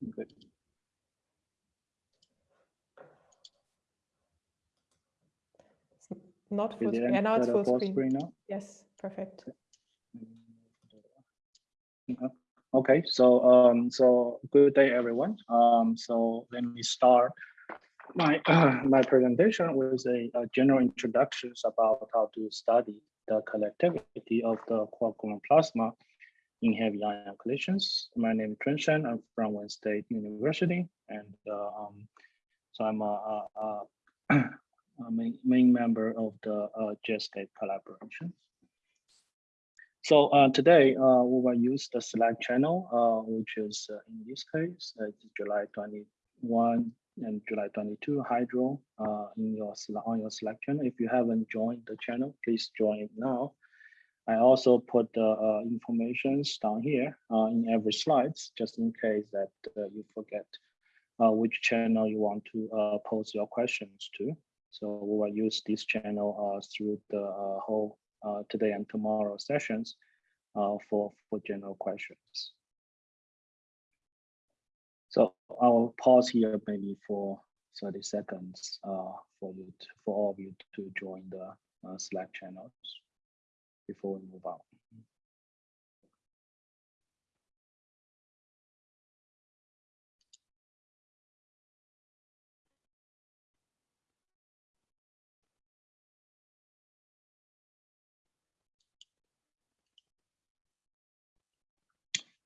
Good. Not full screen. Yeah, now it's full screen. now? Yes, perfect. Okay, so um, so good day, everyone. Um, so let me start my my presentation with a, a general introductions about how to study the collectivity of the quark-gluon plasma in heavy ion collisions. My name is Chun Shen. I'm from Wayne State University, and uh, um, so I'm a, a, a, main, main member of the uh, JETSCAPE collaboration. So uh, today uh, we will use the Slack channel, uh, which is uh, in this case uh, July 21 and July 22 Hydro in your on your Slack channel. If you haven't joined the channel, please join now. I also put the uh, informations down here uh, in every slides, just in case that uh, you forget uh, which channel you want to uh, pose your questions to. So we will use this channel uh, through the whole today and tomorrow sessions for, for general questions. So I'll pause here maybe for 30 seconds for you to, for all of you to join the Slack channels before we move on.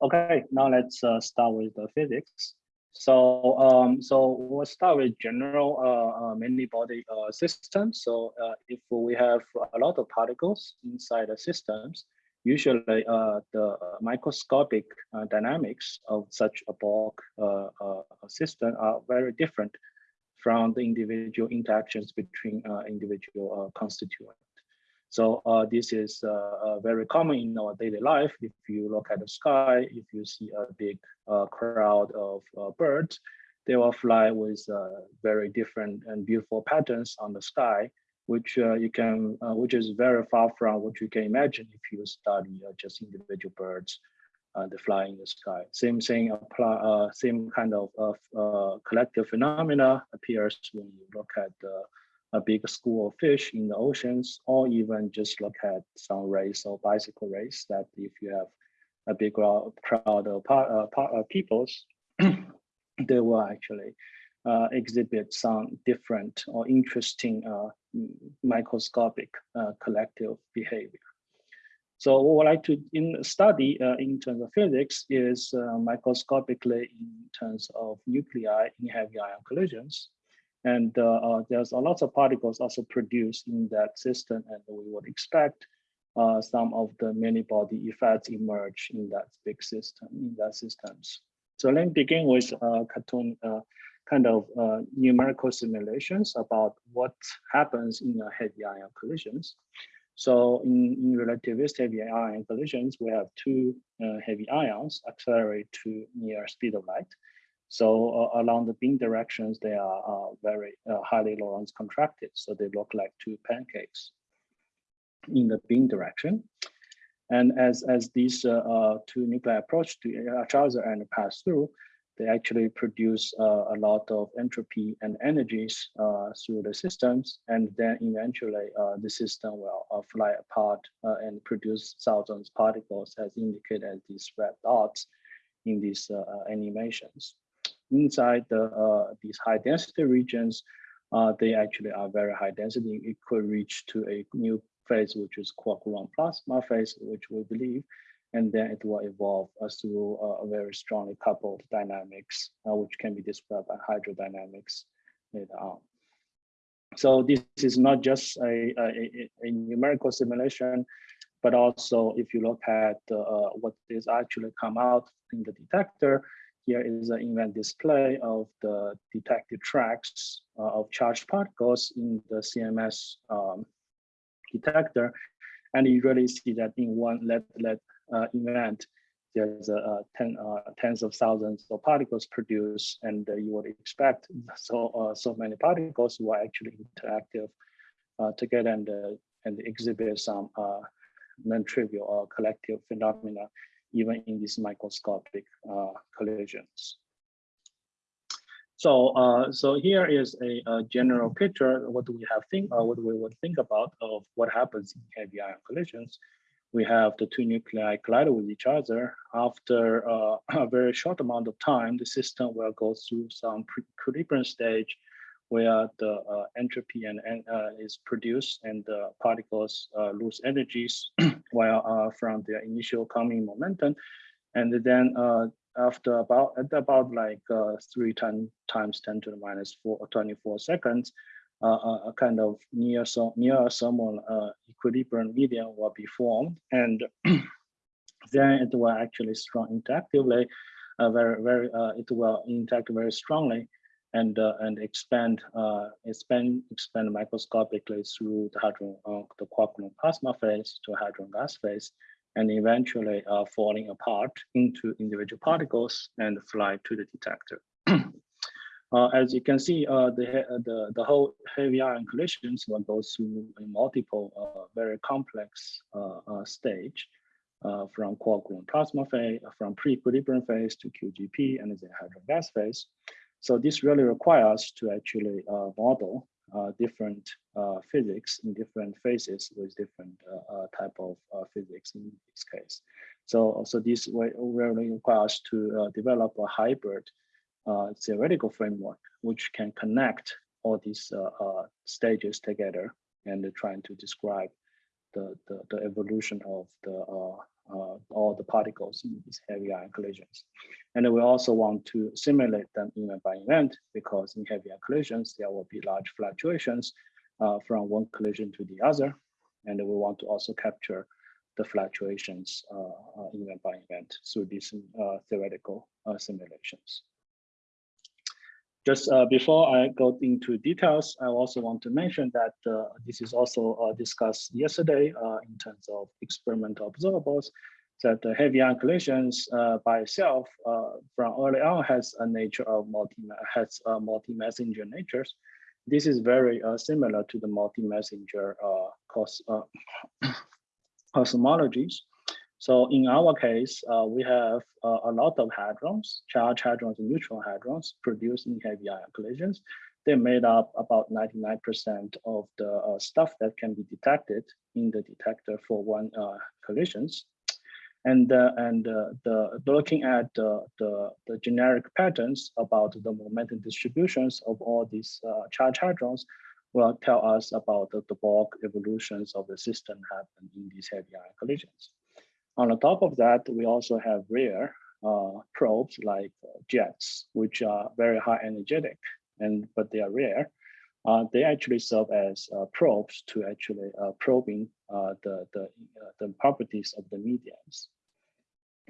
Okay, now let's uh, start with the physics. So, um, so we'll start with general uh, uh, many body uh, systems. So, uh, if we have a lot of particles inside the systems, usually uh, the microscopic uh, dynamics of such a bulk system are very different from the individual interactions between individual constituents. So uh, this is uh, uh, very common in our daily life. If you look at the sky, if you see a big uh, crowd of uh, birds, they will fly with uh, very different and beautiful patterns on the sky, which you can, which is very far from what you can imagine if you study just individual birds, they fly in the sky. Same thing apply, same kind of collective phenomena appears when you look at the a big school of fish in the oceans, or even just look at some race or bicycle race that if you have a big crowd of uh, uh, peoples, they will actually uh, exhibit some different or interesting uh, microscopic uh, collective behavior. So what I like to in study uh, in terms of physics is microscopically in terms of nuclei in heavy ion collisions. And uh, uh, there's a lot of particles also produced in that system, and we would expect uh, some of the many body effects emerge in that big system, in that systems. So let me begin with a cartoon kind of uh, numerical simulations about what happens in a heavy ion collisions. So in, in relativistic heavy ion collisions, we have two uh, heavy ions accelerate to near speed of light. So uh, along the beam directions, they are uh, very uh, highly Lorentz contracted. So they look like two pancakes in the beam direction. And as, as these uh, uh, two nuclei approach to each other and pass through, they actually produce uh, a lot of entropy and energies through the systems. And then eventually the system will fly apart and produce thousands particles as indicated as these red dots in these animations inside the uh, these high density regions, uh, they actually are very high density. It could reach to a new phase, which is quark-gluon plasma phase, which we believe, and then it will evolve through a very strongly coupled dynamics, uh, which can be described by hydrodynamics later on. So this is not just a, a, a numerical simulation, but also if you look at uh, what is actually come out in the detector, here is an event display of the detected tracks uh, of charged particles in the CMS um, detector. And you really see that in one uh, event, there's a ten, uh, tens of thousands of particles produced, and uh, you would expect so uh, so many particles were actually interactive uh, together and and exhibit some non-trivial or collective phenomena even in these microscopic uh, collisions. So, uh, so here is a, a, general picture. What do we have think? Uh, what we would think about of what happens in heavy ion collisions? We have the two nuclei collide with each other. After uh, a very short amount of time, the system will go through some equilibrium stage where the uh, entropy and, uh, is produced and the particles uh, lose energies while from their initial coming momentum. And then after about at about like uh, three ten, times 10 to the minus four, 24 seconds, uh, a kind of near so near uh, equilibrium medium will be formed, and then it will actually strong interactively, uh, very very uh, it will interact very strongly, and uh, and expand expand expand microscopically through the hadron the quark gluon plasma phase to hadron gas phase, and eventually uh, falling apart into individual particles and fly to the detector. uh, as you can see, uh, the, uh, the, the whole heavy ion collisions will go through a multiple uh, very complex uh, stage from quark gluon plasma phase, from pre-equilibrium phase to QGP and the hadron gas phase. So this really requires to actually uh, model uh, different uh, physics in different phases with different uh, uh type of uh, physics in this case. So, so this way really requires to develop a hybrid theoretical framework which can connect all these stages together and trying to describe the, the, the evolution of the uh, uh, all the particles in these heavy ion collisions. And we also want to simulate them event by event because in heavy ion collisions, there will be large fluctuations uh, from one collision to the other. And we want to also capture the fluctuations uh, uh event by event through these uh, theoretical uh, simulations. Just uh, before I go into details, I also want to mention that uh, this is also uh, discussed yesterday uh, in terms of experimental observables, that the heavy ion collisions uh, by itself uh, from early on has a nature of multi has multi-messenger natures. This is very similar to the multi-messenger cos cosmologies. So in our case, uh, we have uh, a lot of hadrons, charge hadrons and neutron hadrons produced in heavy ion collisions. They made up about 99% of the uh, stuff that can be detected in the detector for one uh, collisions. And, uh, and uh, the, looking at the, the, generic patterns about the momentum distributions of all these charge hadrons will tell us about the, the bulk evolutions of the system happen in these heavy ion collisions. On the top of that, we also have rare uh, probes like uh, jets, which are very high energetic, and but they are rare. Uh, they actually serve as uh, probes to actually uh, probing uh, the the the properties of the mediums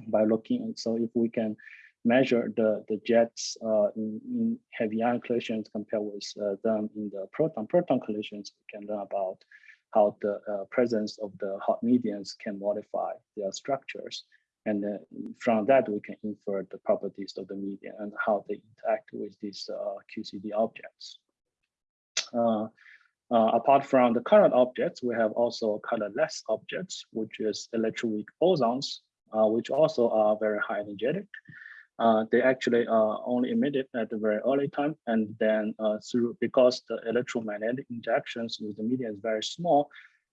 by looking. So if we can measure the the jets in, in, heavy ion collisions compared with them in the proton proton collisions, we can learn about how the uh, presence of the hot mediums can modify their structures. And uh, from that, we can infer the properties of the medium and how they interact with these uh, QCD objects. Uh, uh, apart from the colored objects, we have also colorless objects, which is electroweak bosons, uh, which also are very high energetic uh, they actually are only emitted at the very early time. And then uh, through because the electromagnetic interactions with the medium is very small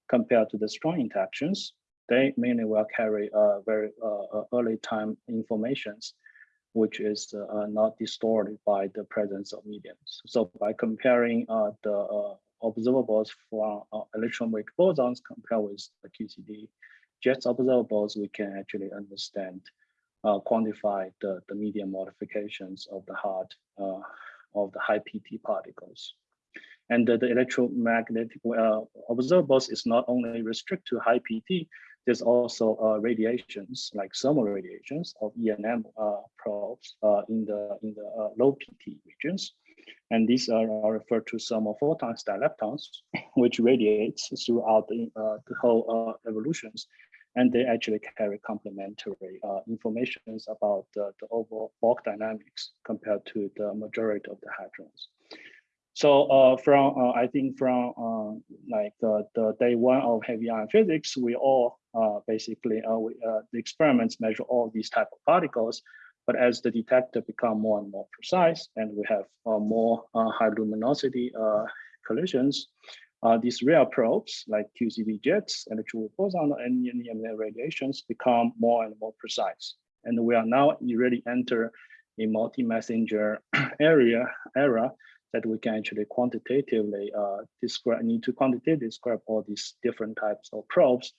compared to the strong interactions, they mainly will carry uh, very uh, uh, early time informations, which is uh, not distorted by the presence of mediums. So by comparing the observables for electron-weak bosons compared with the QCD jets observables, we can actually understand uh, quantify the, the medium modifications of the heart uh, of the high PT particles. And the, the electromagnetic uh, observables is not only restricted to high PT, there's also uh, radiations like thermal radiations of ENM uh, probes uh, in the in the low PT regions. And these are, are referred to thermal photons dileptons, which radiates throughout the, the whole evolutions and they actually carry complementary uh, informations about the, the overall bulk dynamics compared to the majority of the hadrons. So uh, from uh, I think from uh, like the, the day one of heavy ion physics, we all uh, basically uh, we, the experiments measure all these type of particles But as the detector become more and more precise and we have uh, more uh, high luminosity uh, collisions, uh, these rare probes like QCD jets and true boson and EM radiations become more and more precise. And we are now really enter a multi-messenger area era that we can actually quantitatively uh, describe, need to quantitatively describe all these different types of probes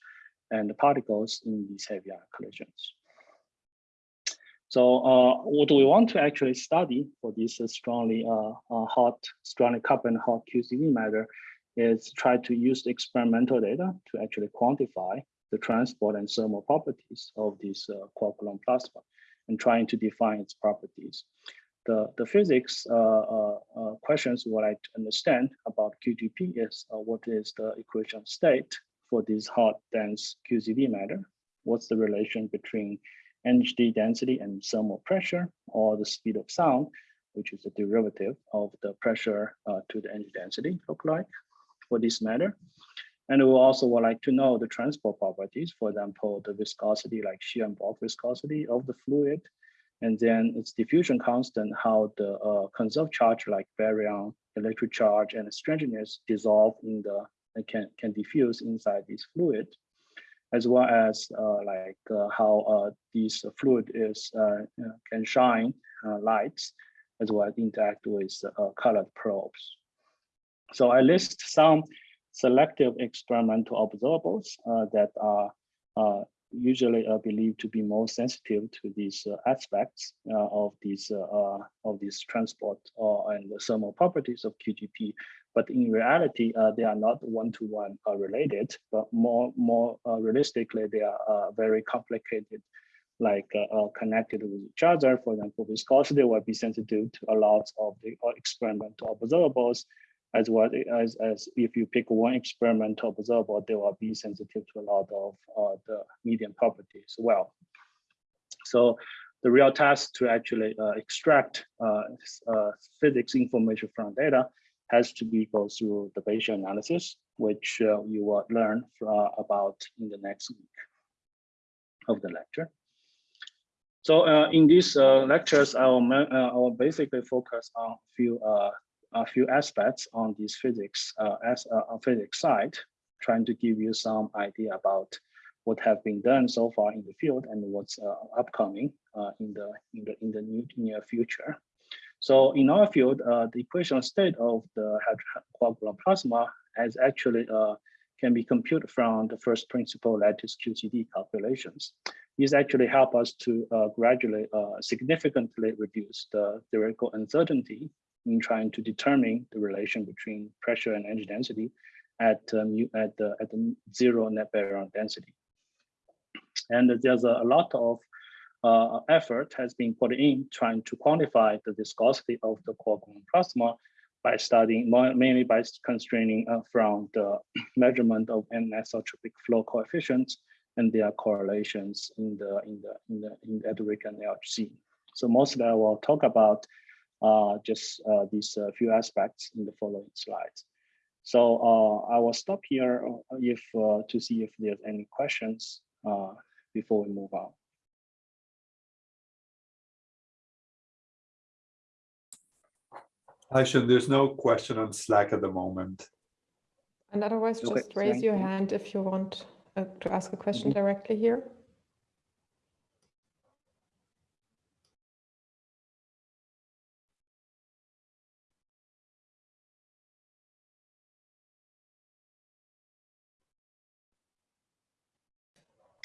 and particles in these heavy ion collisions. So uh, what do we want to actually study for this uh, strongly uh, uh hot, strongly carbon hot QCD matter is try to use experimental data to actually quantify the transport and thermal properties of this uh, gluon plasma and trying to define its properties. The, the physics uh, uh, uh questions what I understand about QGP is uh, what is the equation of state for this hot dense QCD matter? What's the relation between energy density and thermal pressure or the speed of sound, which is a derivative of the pressure uh, to the energy density look like for this matter. And we also would like to know the transport properties, for example, the viscosity, like shear and bulk viscosity of the fluid, and then its diffusion constant, how the uh, conserved charge like baryon, electric charge, and strangeness dissolve in the can can diffuse inside this fluid, as well as uh, like uh, how uh, this fluid is uh, can shine uh, lights, as well as interact with colored probes. So I list some selective experimental observables uh, that are uh, usually uh, believed to be most sensitive to these uh, aspects uh, of these uh, of these transport and the thermal properties of QGP. But in reality, they are not one-to-one -one, related, but more more realistically, they are very complicated like uh, connected with each other. For example, viscosity will be sensitive to a lot of the experimental observables, as well as, as if you pick one experimental observable, they will be sensitive to a lot of uh, the medium properties as well. So the real task to actually uh, extract uh, uh, physics information from data has to be go through the Bayesian analysis, which uh, you will learn uh, about in the next week of the lecture. So in these lectures, I will, I will basically focus on a few a few aspects on this physics uh, as uh, physics side, trying to give you some idea about what have been done so far in the field and what's uh, upcoming uh, in the in the in the near future. So in our field, uh, the equation state of the gluon plasma has actually can be computed from the first principle lattice QCD calculations. These actually help us to gradually significantly reduce the theoretical uncertainty in trying to determine the relation between pressure and energy density at um, at the at the zero net baryon density. And there's a, a lot of uh, effort has been put in trying to quantify the viscosity of the gluon plasma by studying mainly by constraining uh, from the measurement of anisotropic flow coefficients and their correlations in the in the in the in the and LHC. So mostly I will talk about just uh, these uh, few aspects in the following slides. So uh, I will stop here uh, if uh, to see if there's any questions before we move on. Aishan, there's no question on Slack at the moment. And otherwise, just okay, raise your you. hand if you want to ask a question mm -hmm. directly here.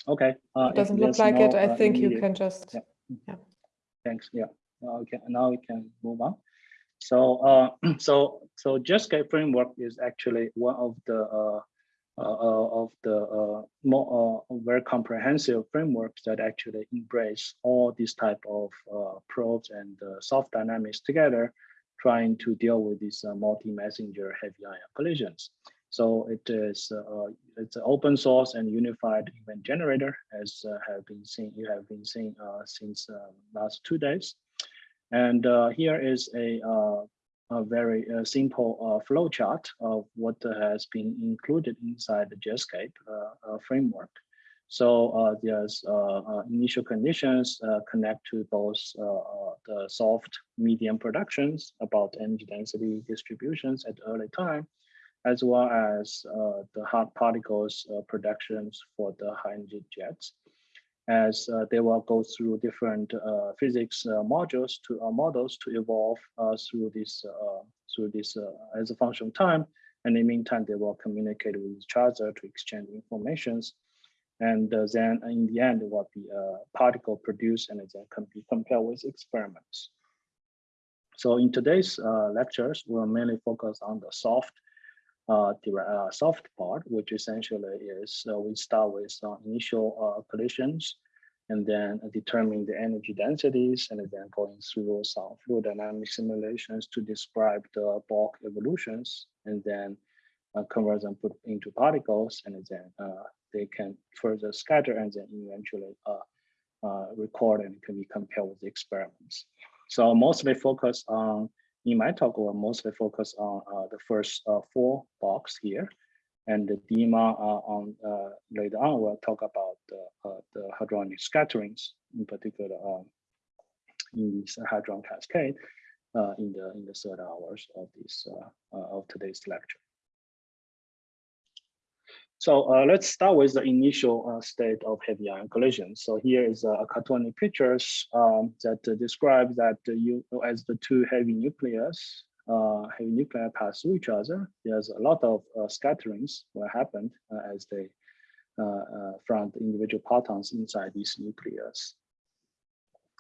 Okay. Uh, it doesn't look like no, it. I uh, think you can just. Yeah. yeah. Thanks. Yeah. Okay. Now we can move on. So, uh, so, so JETSCAPE framework is actually one of the uh, uh, of the uh, more uh, very comprehensive frameworks that actually embrace all these type of uh, probes and uh, soft dynamics together, trying to deal with these uh, multi-messenger heavy ion collisions. So it is uh, it's an open source and unified event generator, as uh, have been seen you have been seeing uh, since uh, last two days. And uh, here is a, uh, a very simple flow chart of what has been included inside the JETSCAPE framework. So there's initial conditions connect to both the soft medium productions about energy density distributions at early time, as well as the hard particles productions for the high energy jets as uh, they will go through different uh, physics uh, modules to models to evolve through this through this as a function of time. And in the meantime, they will communicate with each other to exchange informations. And then in the end, it will be a particle produced and then can be compared with experiments. So in today's uh, lectures, we'll mainly focus on the soft uh, uh, soft part, which essentially is uh, we start with uh, initial collisions and then determine the energy densities and then going through some fluid dynamic simulations to describe the bulk evolutions and then uh, convert them put into particles and then uh, they can further scatter and then eventually uh, record and can be compared with the experiments. So mostly focus on in my talk, we'll mostly focus on uh, the first uh, four blocks here. And the DEMA uh, on later on, we'll talk about the, the hadronic scatterings, in particular um, in this hadron cascade in the in the third hours of this of today's lecture. So uh, let's start with the initial uh, state of heavy ion collision. So here is a, cartoonic pictures um, that uh, describe that you as the two heavy nucleus, uh, heavy nuclei pass through each other. There's a lot of uh, scatterings what happened uh, as they from the individual protons inside these nucleus.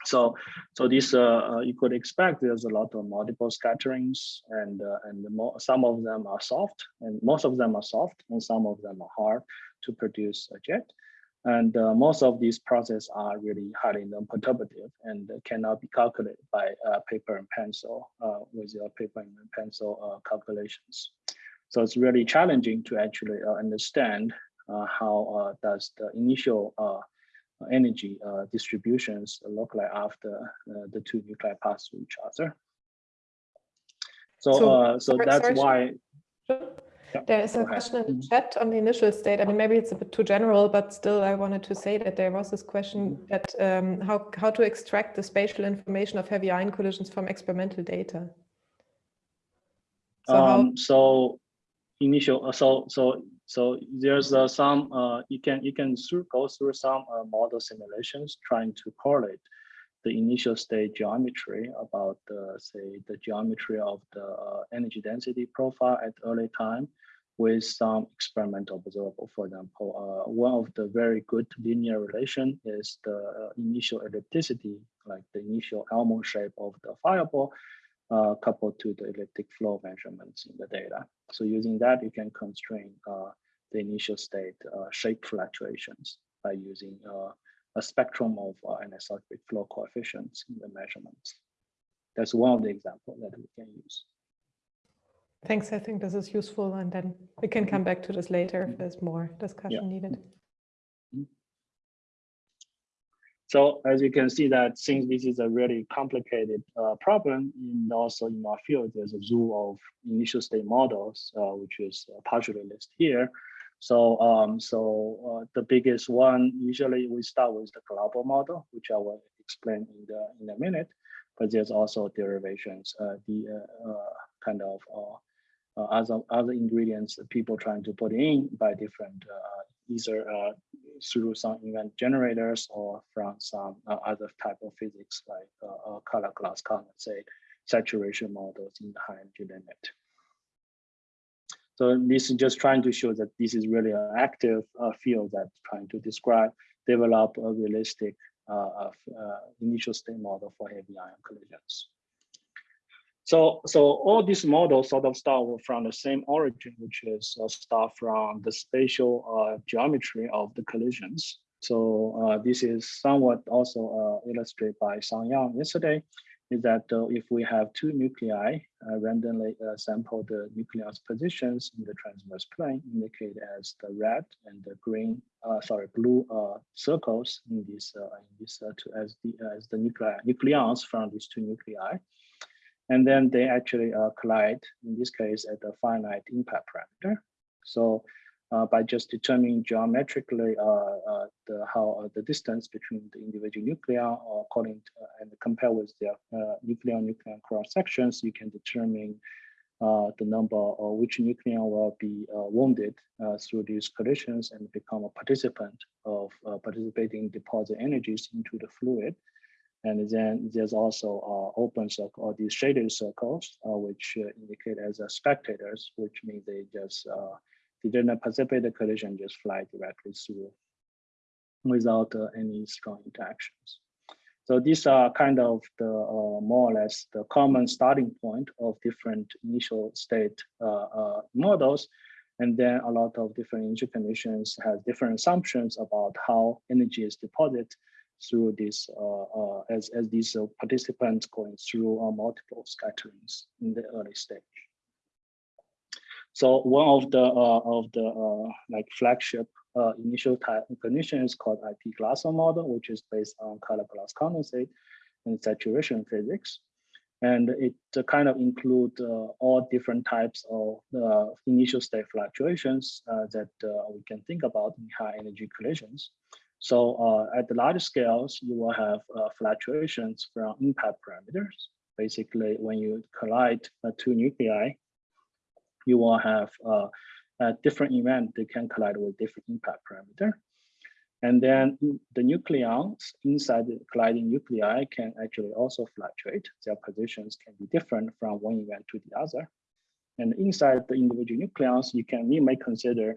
So, so this uh, uh, you could expect there's a lot of multiple scatterings, and uh, and some of them are soft, and most of them are soft, and some of them are hard to produce a jet. And uh, most of these processes are really highly non-perturbative and cannot be calculated by uh, paper and pencil uh, with your paper and pencil calculations. So it's really challenging to actually understand how does the initial energy uh, distributions look like after uh, the two nuclei pass through each other. So, so, uh, so that's sorry, why. Yeah, there is a question in the mm-hmm. chat on the initial state. I mean, maybe it's a bit too general, but still I wanted to say that there was this question mm-hmm. that um, how, how to extract the spatial information of heavy ion collisions from experimental data. So, um, so initial, so, so so there's uh, some uh, you can you can through, go through some uh, model simulations trying to correlate the initial state geometry about say the geometry of the uh, energy density profile at early time with some experimental observable. For example, uh, one of the very good linear relation is the uh, initial ellipticity, like the initial almond shape of the fireball, uh, coupled to the elliptic flow measurements in the data. So using that, you can constrain uh, the initial state uh, shape fluctuations by using uh, a spectrum of uh, anisotropic flow coefficients in the measurements. That's one of the examples that we can use. Thanks. I think this is useful, and then we can come back to this later if there's more discussion yeah. needed. So as you can see that since this is a really complicated uh, problem, and also in our field, there's a zoo of initial state models, uh, which is partially listed here. So, um, so uh, the biggest one, usually we start with the Glauber model, which I will explain in the in a minute, but there's also derivations, uh, the uh, uh kind of uh, uh, other other ingredients that people trying to put in by different either through some event generators or from some other type of physics like color glass condensate saturation models in the high energy limit. So this is just trying to show that this is really an active uh, field that's trying to describe, develop a realistic uh, uh, initial state model for heavy ion collisions. So, so all these models sort of start from the same origin, which is uh, start from the spatial uh, geometry of the collisions. So uh, this is somewhat also illustrated by Sang Yang yesterday is that uh, if we have two nuclei uh, randomly uh, sample the nucleus positions in the transverse plane indicated as the red and the green, uh, sorry, blue uh, circles in this, uh, in this to, as the as the nuclei nucleons from these two nuclei, and then they actually collide in this case at the finite impact parameter. So uh, by just determining geometrically uh, uh, the how uh, the distance between the individual nuclei or according to, and compare with their nucleon nucleon cross sections, you can determine uh, the number or which nucleon will be uh, wounded uh, through these collisions and become a participant of participating deposit energies into the fluid. And then there's also open circle or these shaded circles, which indicate as spectators, which means they just they didn't participate the collision, just fly directly through without uh, any strong interactions. So these are kind of the uh, more or less the common starting point of different initial state uh, uh models. And then a lot of different initial conditions have different assumptions about how energy is deposited through this uh, uh, as, as these participants going through multiple scatterings in the early stage. So one of the uh, of the uh, like flagship uh, initial type condition is called IP Glasma model, which is based on color glass condensate and saturation physics. And it kind of include all different types of initial state fluctuations that we can think about in high energy collisions. So uh, at the large scales, you will have uh, fluctuations from impact parameters. Basically, when you collide uh, two nuclei, you will have a different event that can collide with different impact parameter. And then the nucleons inside the colliding nuclei can actually also fluctuate. Their positions can be different from one event to the other. And inside the individual nucleons, you can you may consider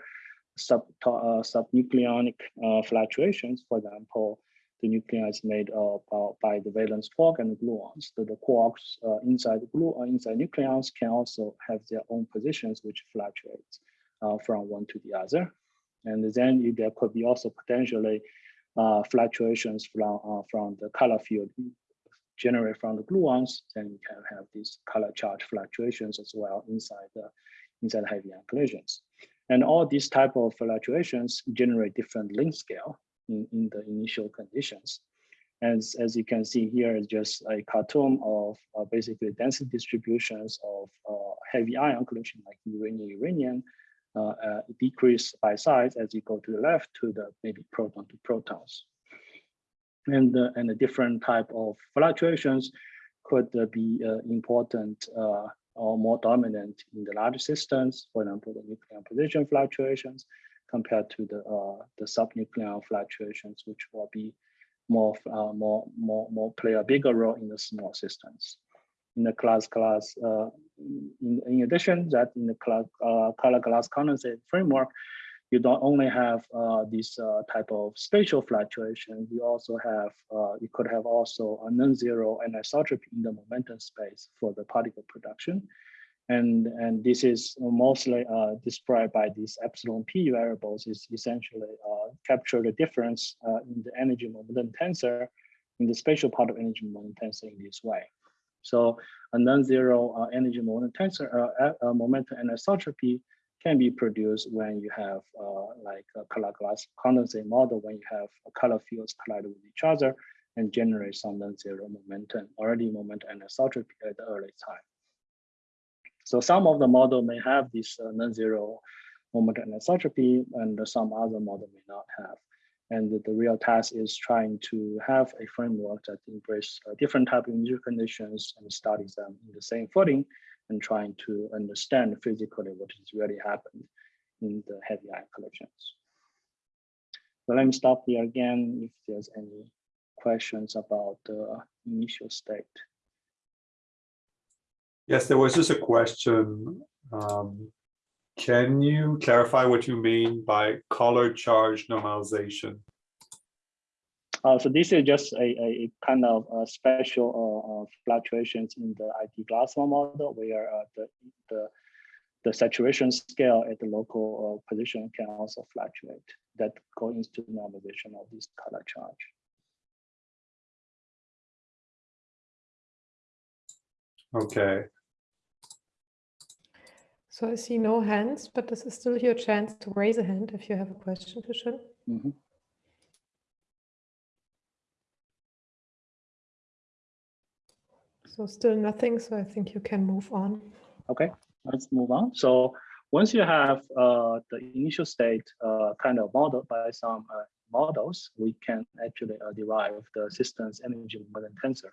sub uh, subnucleonic uh, fluctuations. For example, the nuclei is made uh, by the valence quark and the gluons. So the quarks uh, inside the glue uh, inside nucleons can also have their own positions which fluctuates uh, from one to the other. And then there could be also potentially uh, fluctuations from uh, from the color field generated from the gluons. Then you can have these color charge fluctuations as well inside the inside heavy ion collisions. And all these type of fluctuations generate different length scale in, in the initial conditions. As, as you can see here just a cartoon of uh, basically density distributions of uh, heavy ion collision like uranium uranium uh, uh, decrease by size as you go to the left to the maybe proton to protons. And, uh, and a different type of fluctuations could uh, be important or more dominant in the large systems, for example, the nuclear position fluctuations, compared to the uh, the subnuclear fluctuations, which will be more uh, more more more play a bigger role in the small systems. In the class class, uh, in, in addition that in the class, uh, color glass condensate framework, you don't only have uh, this uh, type of spatial fluctuation, you also have, uh, you could have also a non-zero anisotropy in the momentum space for the particle production. And, and this is mostly uh, described by these epsilon p variables is essentially uh, capture the difference uh, in the energy momentum tensor in the spatial part of energy momentum tensor in this way. So a non-zero energy momentum tensor, momentum anisotropy can be produced when you have like a color glass condensate model, when you have color fields collide with each other and generate some non-zero momentum, already momentum anisotropy at the early time. So some of the model may have this uh, non-zero moment anisotropy and some other model may not have. And the, real task is trying to have a framework that embrace uh, different type of initial conditions and studies them in the same footing and trying to understand physically what has really happened in the heavy ion collisions. So let me stop here again if there's any questions about the initial state. Yes, there was just a question. Um, can you clarify what you mean by color charge normalization? Uh, so this is just a, a kind of a special uh, uh, fluctuations in the IP Glasma model where uh, the, the, the saturation scale at the local uh, position can also fluctuate that go into the normalization of this color charge. Okay, so I see no hands, but this is still your chance to raise a hand if you have a question, Fishin. Mm -hmm. So still nothing, so I think you can move on. Okay, let's move on. So once you have uh, the initial state uh, kind of modeled by some uh, models, we can actually uh, derive the system's energy moment tensor,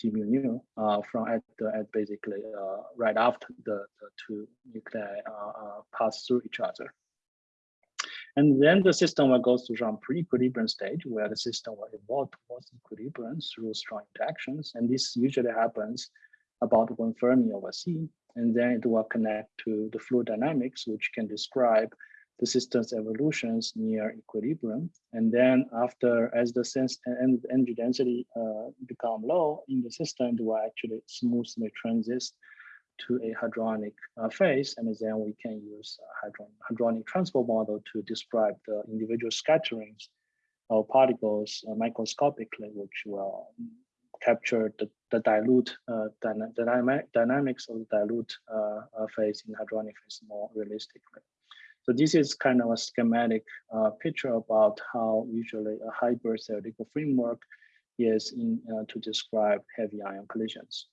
T mu nu, uh, from at, the, at basically uh, right after the, the two nuclei pass through each other. And then the system will go through some pre-equilibrium stage where the system will evolve towards equilibrium through strong interactions. And this usually happens about one Fermi over C. And then it will connect to the fluid dynamics, which can describe the system's evolutions near equilibrium. And then after, as the sense and energy density uh, become low in the system, it will actually smoothly transit to a hadronic uh, phase, and then we can use hadron hadronic transport model to describe the individual scatterings of particles uh, microscopically, which will capture the, the dilute uh, dyna dynamic, dynamics of the dilute uh, uh, phase in hadronic phase more realistically. So this is kind of a schematic uh, picture about how usually a hybrid theoretical framework is in, to describe heavy ion collisions.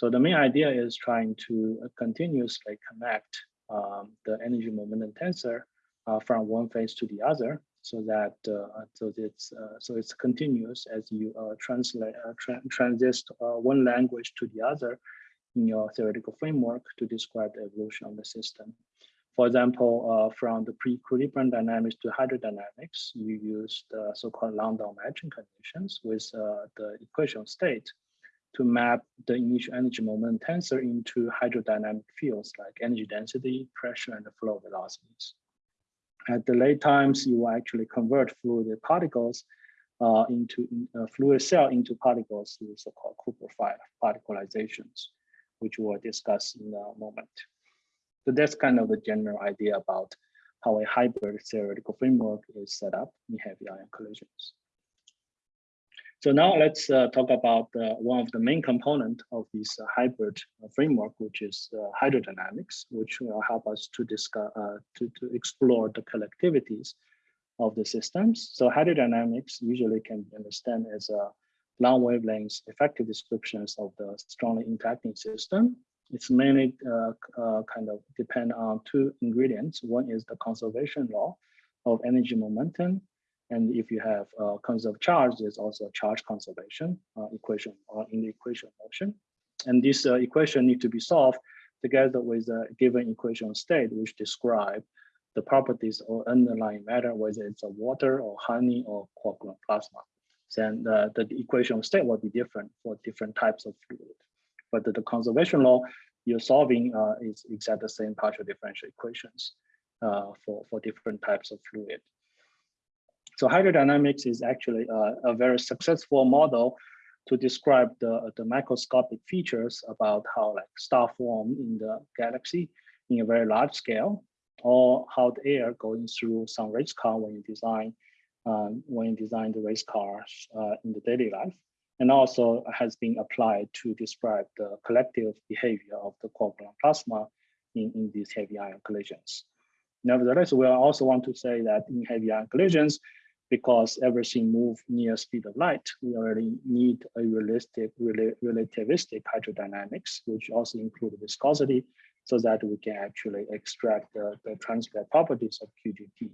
So the main idea is trying to uh, continuously connect um, the energy momentum tensor uh, from one phase to the other, so that uh, so it's uh, so it's continuous as you uh, translate uh, tra transist one language to the other in your theoretical framework to describe the evolution of the system. For example, from the pre-equilibrium dynamics to hydrodynamics, you use the so-called Landau matching conditions with the equation of state to map the initial energy moment tensor into hydrodynamic fields like energy density, pressure, and flow velocities. At the late times, you will actually convert fluid particles uh, into uh, fluid cell into particles through so-called Cooper particlizations, which we'll discuss in a moment. So that's kind of the general idea about how a hybrid theoretical framework is set up in heavy ion collisions. So now let's uh, talk about uh, one of the main component of this uh, hybrid uh, framework, which is uh, hydrodynamics, which will help us to discuss uh, to, to explore the collectivities of the systems. So hydrodynamics usually can be understood as a long wavelength effective descriptions of the strongly interacting system. It's mainly kind of depend on two ingredients. One is the conservation law of energy momentum and if you have uh, conserved charge, there's also a charge conservation uh, equation uh, in the equation motion. And this uh, equation need to be solved together with a given equation of state, which describe the properties of underlying matter, whether it's a water or honey or quark-gluon plasma. Then the, the equation state will be different for different types of fluid. But the, the conservation law you're solving uh, is exactly the same partial differential equations uh, for, for different types of fluid. So hydrodynamics is actually a, a very successful model to describe the, the microscopic features about how like star form in the galaxy in a very large scale, or how the air going through some race car when you design um, when you design the race cars uh, in the daily life, and also has been applied to describe the collective behavior of the quark-gluon plasma in, in these heavy ion collisions. Nevertheless, we also want to say that in heavy ion collisions, because everything moves near speed of light, we already need a realistic, relativistic hydrodynamics, which also include viscosity, so that we can actually extract the, the transport properties of QGP.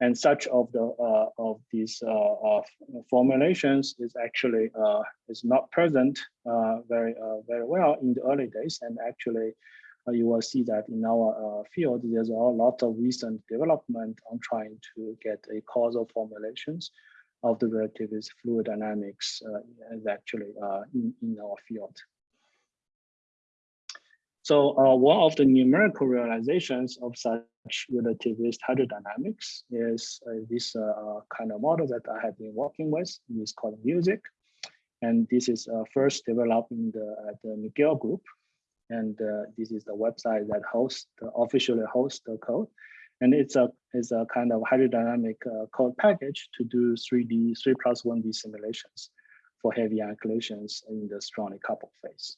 And such of the uh, of these uh, uh, formulations is actually uh, is not present uh, very uh, very well in the early days, and actually you will see that in our uh, field, there's a lot of recent development on trying to get a causal formulations of the relativist fluid dynamics uh, is actually in, in our field. So uh, one of the numerical realizations of such relativist hydrodynamics is uh, this uh, kind of model that I have been working with. It's called MUSIC. And this is first developed in the, the McGill group and uh, this is the website that hosts the, officially hosts the code. And it's a it's a kind of hydrodynamic uh, code package to do 3d 3 plus 1d simulations for heavy ion in the strongly coupled phase.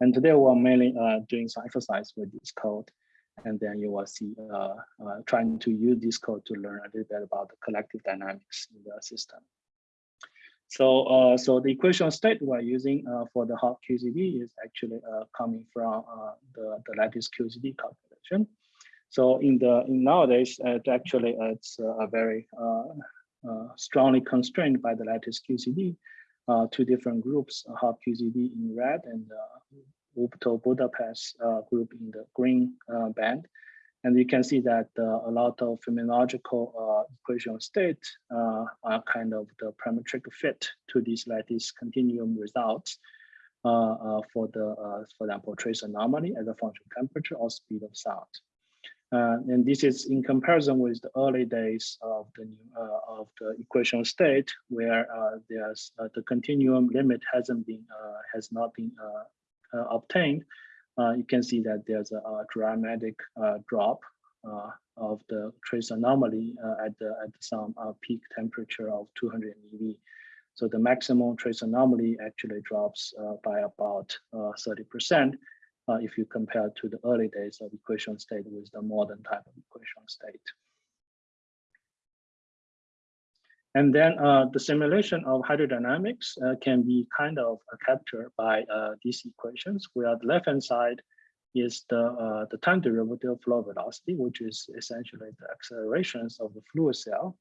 And today we're mainly uh, doing some exercise with this code. And then you will see uh, uh, trying to use this code to learn a little bit about the collective dynamics in the system So, uh, so the equation state we're using uh, for the hot QCD is actually uh, coming from uh, the, the lattice QCD calculation. So in the in nowadays, it actually it's a very strongly constrained by the lattice QCD. two different groups, hot QCD in red and Wuppertal Budapest group in the green band. And you can see that uh, a lot of phenomenological uh, equation state uh, are kind of the parametric fit to these lattice continuum results for the, for example, trace anomaly as a function of temperature or speed of sound. Uh, and this is in comparison with the early days of the new, uh, of the equation state, where uh, there's the continuum limit hasn't been has not been obtained, uh, Uh, you can see that there's a, a dramatic uh, drop uh, of the trace anomaly uh, at the at some uh, peak temperature of 200 eV. So the maximum trace anomaly actually drops by about 30% if you compare to the early days of equation state with the modern type of equation state. And then uh, the simulation of hydrodynamics uh, can be kind of uh, captured by uh, these equations, where the left-hand side is the, uh, the time derivative of flow velocity, which is essentially the accelerations of the fluid cell.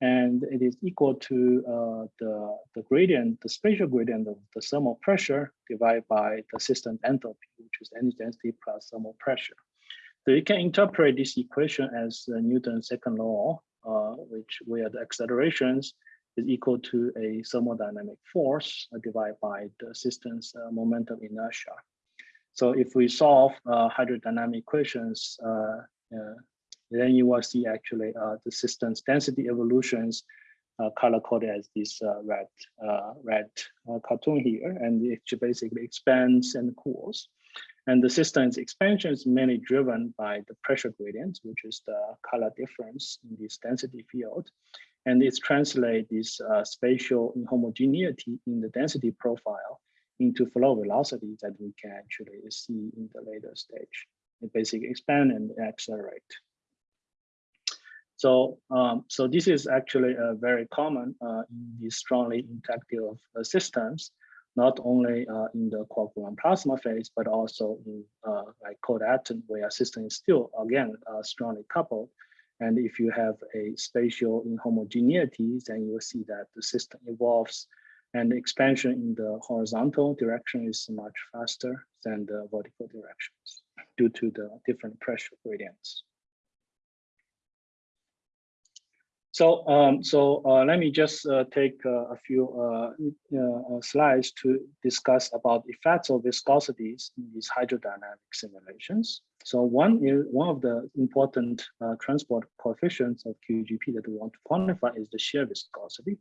And it is equal to uh, the, the gradient, the spatial gradient of the thermal pressure divided by the system enthalpy, which is energy density plus thermal pressure. So you can interpret this equation as Newton's second law uh, which where the accelerations is equal to a thermodynamic force divided by the system's uh, momentum inertia. So if we solve uh, hydrodynamic equations, then you will see actually the system's density evolutions uh, color coded as this uh, red uh, red cartoon here, and it basically expands and cools. And the system's expansion is mainly driven by the pressure gradient, which is the color difference in this density field. And it's translate this uh, spatial inhomogeneity in the density profile into flow velocity that we can actually see in the later stage. It basically expand and accelerate. So, um, so this is actually uh, very common uh, in these strongly interactive uh, systems not only uh, in the quark-gluon plasma phase, but also in uh, like cold atom, where system is still, again, uh, strongly coupled. And if you have a spatial inhomogeneity, then you will see that the system evolves and the expansion in the horizontal direction is much faster than the vertical directions due to the different pressure gradients. So, um, so uh, let me just uh, take uh, a few uh, uh, slides to discuss about effects of viscosities in these hydrodynamic simulations. So one is one of the important uh, transport coefficients of QGP that we want to quantify is the shear viscosity.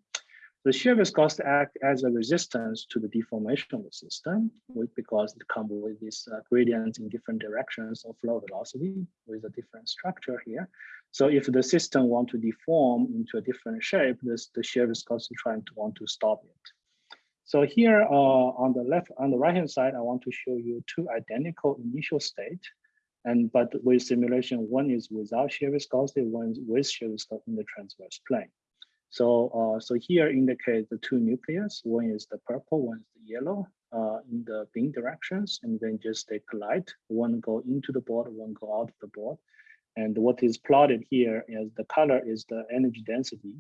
The shear viscosity act as a resistance to the deformation of the system because it comes with these uh, gradients in different directions of flow velocity with a different structure here. So if the system want to deform into a different shape, this the shear viscosity trying to want to stop it. So here uh, on the left, on the right hand side, I want to show you two identical initial state. And but with simulation, one is without shear viscosity, one is with shear viscosity in the transverse plane. So, uh, so here indicate the two nucleus. One is the purple, one is the yellow uh, in the beam directions, and then just they collide. One go into the board, one go out of the board. And what is plotted here is the color is the energy density,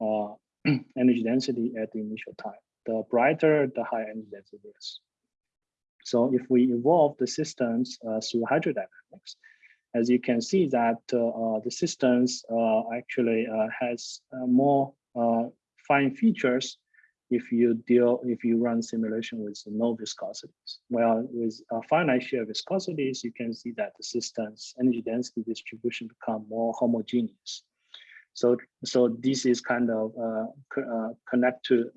uh, energy density at the initial time. The brighter, the higher energy density is. So if we evolve the systems uh, through hydrodynamics, as you can see that uh, uh, the systems uh, actually has more fine features if you deal if you run simulation with no viscosities. Well, with uh, finite shear viscosities, you can see that the system's energy density distribution become more homogeneous. So, so this is kind of uh, co uh, connect to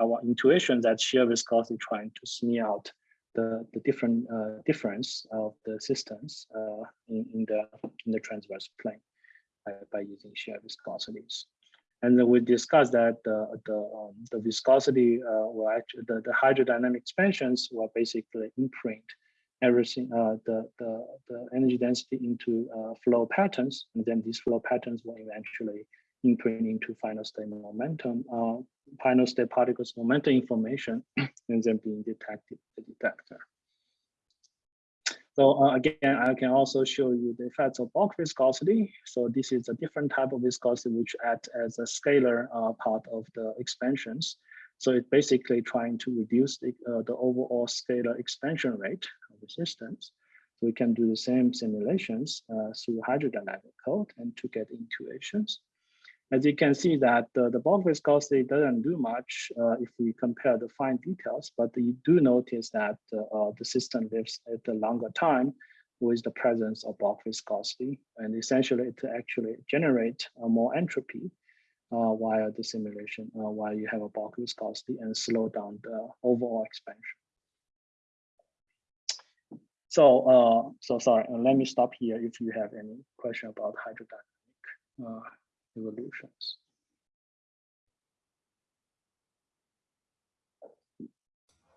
our intuition that shear viscosity trying to smear out the, the different uh, difference of the systems uh, in, in, the in the transverse plane by, by using shear viscosities. And then we discussed that the the, um, the viscosity uh, will actually the, the hydrodynamic expansions will basically imprint everything uh, the, the the energy density into uh, flow patterns, and then these flow patterns will eventually input into final state momentum, uh, final state particles momentum information, and then being detected the detector. So uh, again, I can also show you the effects of bulk viscosity. So this is a different type of viscosity which acts as a scalar uh, part of the expansions. So it's basically trying to reduce the, uh, the overall scalar expansion rate of the systems. So we can do the same simulations uh, through hydrodynamic code and to get intuitions. As you can see that uh, the bulk viscosity doesn't do much uh, if we compare the fine details, but you do notice that uh, the system lives at a longer time with the presence of bulk viscosity. And essentially it actually generate more entropy uh, while the simulation, uh, while you have a bulk viscosity and slow down the overall expansion. So, uh, so sorry, let me stop here if you have any question about hydrodynamic evolutions.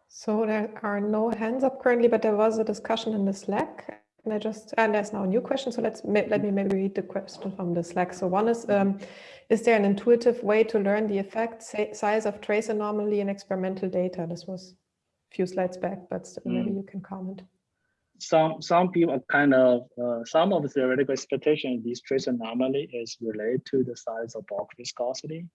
So there are no hands up currently, but there was a discussion in the Slack. And I just, and there's now a new question. So let's let me maybe read the question from the Slack. So one is, um, is there an intuitive way to learn the effect size of trace anomaly in experimental data? This was a few slides back, but still, mm. maybe you can comment some some people kind of uh, some of the theoretical expectation this trace anomaly is related to the size of bulk viscosity.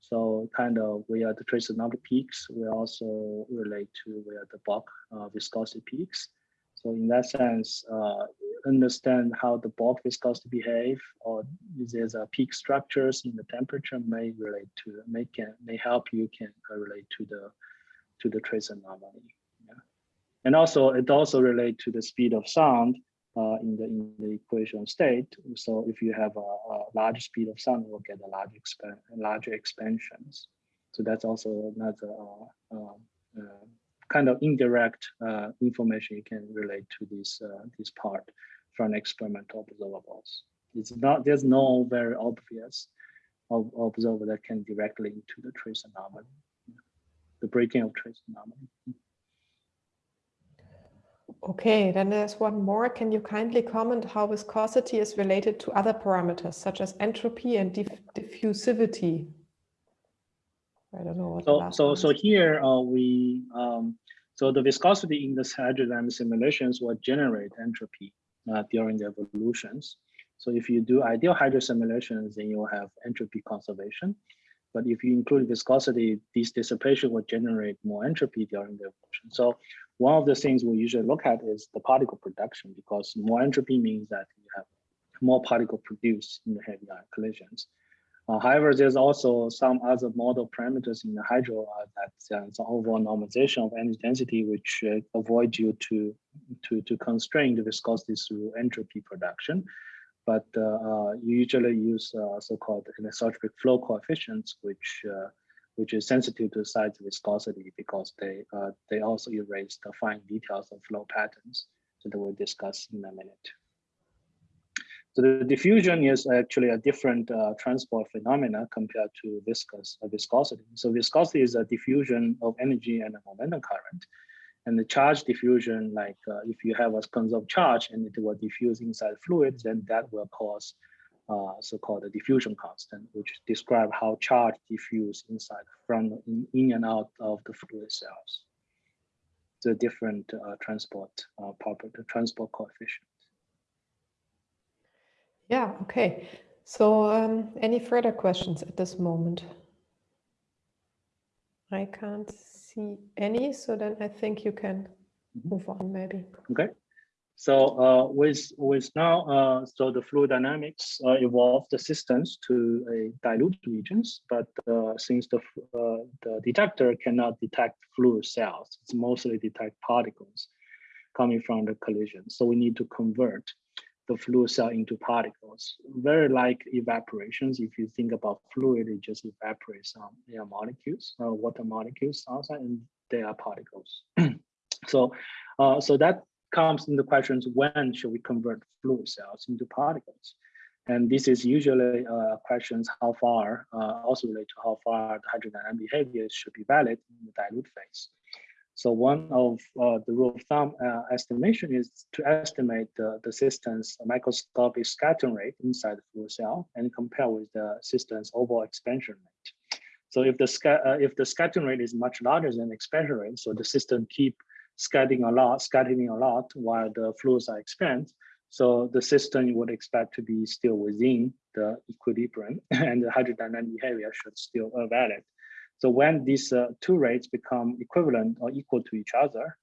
So kind of where the trace anomaly peaks, we also relate to where the bulk uh, viscosity peaks. So in that sense, uh, understand how the bulk viscosity behave or there's a peak structures in the temperature may relate to may can may help you can relate to the to the trace anomaly. And also, it also relates to the speed of sound uh, in the in the equation state. So if you have a, a large speed of sound, you'll get a large expand larger expansions. So that's also another uh, uh, uh kind of indirect uh, information you can relate to this uh, this part from experimental observables. It's not there's no very obvious observer that can directly into the trace anomaly, the breaking of trace anomaly. Okay, then there's one more. Can you kindly comment how viscosity is related to other parameters such as entropy and diff diffusivity? I don't know. so, so, so here uh, we, um, so the viscosity in the hydrodynamic simulations will generate entropy uh, during the evolutions. So if you do ideal hydro simulations, then you'll have entropy conservation. But if you include viscosity, this dissipation will generate more entropy during the evolution. So one of the things we usually look at is the particle production because more entropy means that you have more particle produced in the heavy ion collisions. Uh, however, there's also some other model parameters in the hydro uh, that uh, some overall normalization of energy density, which uh, avoid you to, to, to constrain the viscosity through entropy production. But uh, uh, you usually use so-called anisotropic flow coefficients, which which is sensitive to size viscosity because they uh, they also erase the fine details of flow patterns that we'll discuss in a minute. So the diffusion is actually a different uh, transport phenomena compared to viscous uh, viscosity. So viscosity is a diffusion of energy and a momentum current. And the charge diffusion, like uh, if you have a conserved charge and it will diffuse inside fluid, then that will cause uh, so-called the diffusion constant, which describe how charge diffuse inside from in, in and out of the fluid cells. The different uh, transport uh, property, transport coefficient. Yeah. Okay. So, um, any further questions at this moment? I can't see any, so then I think you can mm-hmm. move on maybe. Okay. So uh, with with now, uh, so the fluid dynamics uh, evolved the systems to a dilute regions, but uh, since the uh, the detector cannot detect fluid cells, it's mostly detect particles coming from the collision. So we need to convert the fluid cell into particles, very like evaporations. If you think about fluid, it just evaporates some air molecules, uh, water molecules outside, and they are particles. so, so that comes into questions when should we convert fluid cells into particles? And this is usually uh, questions how far, uh, also relate to how far the hydrodynamic behavior should be valid in the dilute phase. So one of uh, the rule of thumb uh, estimation is to estimate the, the system's microscopic scattering rate inside the fluid cell and compare with the system's overall expansion rate. So if the uh, if the scattering rate is much larger than expansion rate, so the system keep scattering a lot, scattering a lot while the flows are expand. So the system you would expect to be still within the equilibrium and the hydrodynamic behavior should still be valid. So when these uh, two rates become equivalent or equal to each other,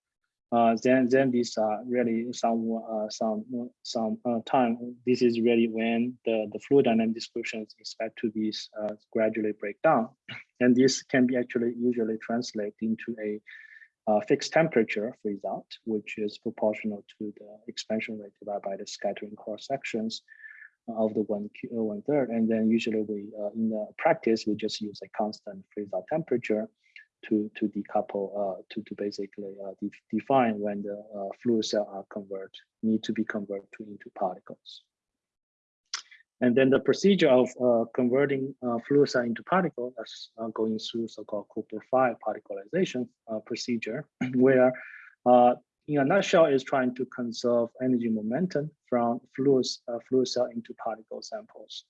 uh, then then these are really some uh, some some uh, time. This is really when the the fluid dynamic descriptions expect to be uh, gradually break down, and this can be actually usually translate into a uh, fixed temperature result, which is proportional to the expansion rate divided by the scattering cross sections of the one uh, one third, and then usually we uh, in the practice we just use a constant freeze-out temperature to to decouple uh, to to basically uh, de define when the uh, fluid cell are convert need to be converted to, into particles. And then the procedure of uh, converting fluid cell into particles is going through so-called Cooper-Frye particlization procedure, where in a nutshell, is trying to conserve energy momentum from fluid, uh, cell into particle samples.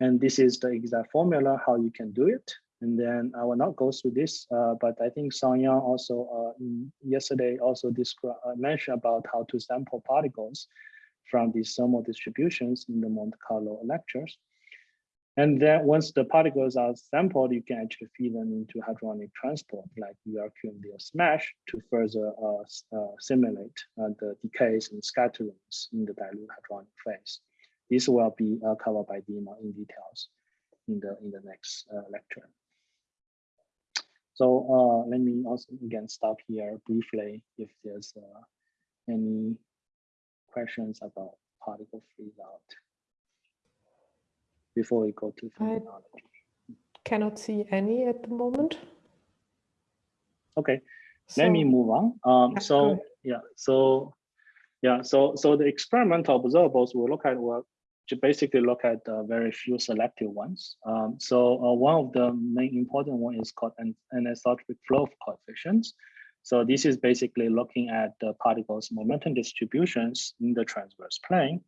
And this is the exact formula how you can do it. And then I will not go through this, uh, but I think Song Yang also uh, yesterday also described, uh, mentioned about how to sample particles from these thermal distributions in the Monte Carlo lectures. And then once the particles are sampled, you can actually feed them into hadronic transport like UrQMD or SMASH to further uh, uh, simulate uh, the decays and scatterings in the dilute hadronic phase. This will be uh, covered by Dima in details in the in the next uh, lecture. So uh, let me also again stop here briefly if there's any questions about particle freeze out before we go to phenomenology? Cannot see any at the moment. Okay, so, let me move on. Um, so yeah, so yeah, so so the experimental observables we look at were to basically look at uh, very few selective ones. Um, so uh, one of the main important one is called an anisotropic flow coefficients. So this is basically looking at the particles momentum distributions in the transverse plane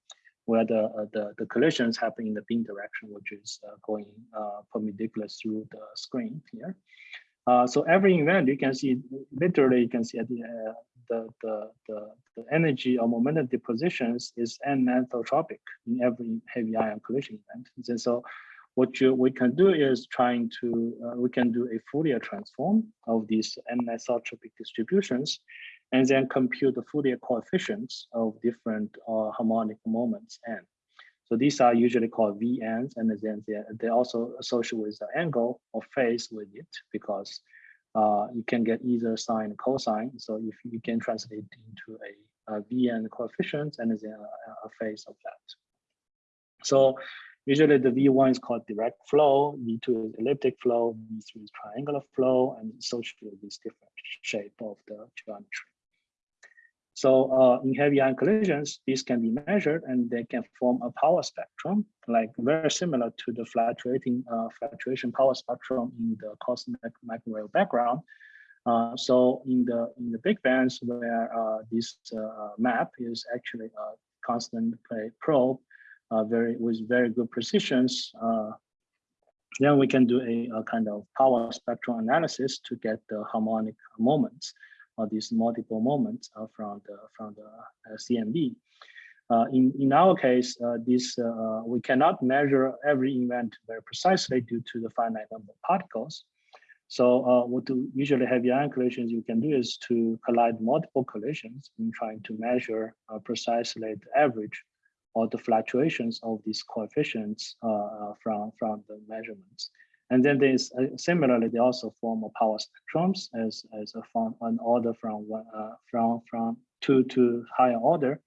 where the, uh, the, the collisions happen in the beam direction, which is uh, going uh, perpendicular through the screen here. Uh, so every event you can see, literally you can see at the, uh, the, the, the, the, energy or momentum depositions is anisotropic in every heavy ion collision event. And so what you, we can do is trying to, uh, we can do a Fourier transform of these anisotropic distributions and then compute the Fourier coefficients of different uh, harmonic moments n. So these are usually called VNs, and then they, they also associate with the angle or phase with it because uh, you can get either sine cosine. So if you can translate into a, a VN coefficient and then a, a phase of that. So usually the V1 is called direct flow, V2 is elliptic flow, V3 is triangular flow, and associated with this different shape of the geometry. So uh, in heavy ion collisions, these can be measured and they can form a power spectrum, like very similar to the fluctuating uh, fluctuation power spectrum in the cosmic microwave background. Uh, so in the in the big bands where uh, this uh, map is actually a constant probe, uh, very with very good precisions, then we can do a, a kind of power spectrum analysis to get the harmonic moments or these multiple moments uh, from the from the uh, CMB. Uh, in, in our case, this we cannot measure every event very precisely due to the finite number of particles. So uh, what usually heavy ion collisions you can do is to collide multiple collisions in trying to measure uh, precisely the average or the fluctuations of these coefficients uh, from, from the measurements. And then there's uh, similarly, they also form a power spectrums as as a form an order from one uh, from from two to higher order,